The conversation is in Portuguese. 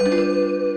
Música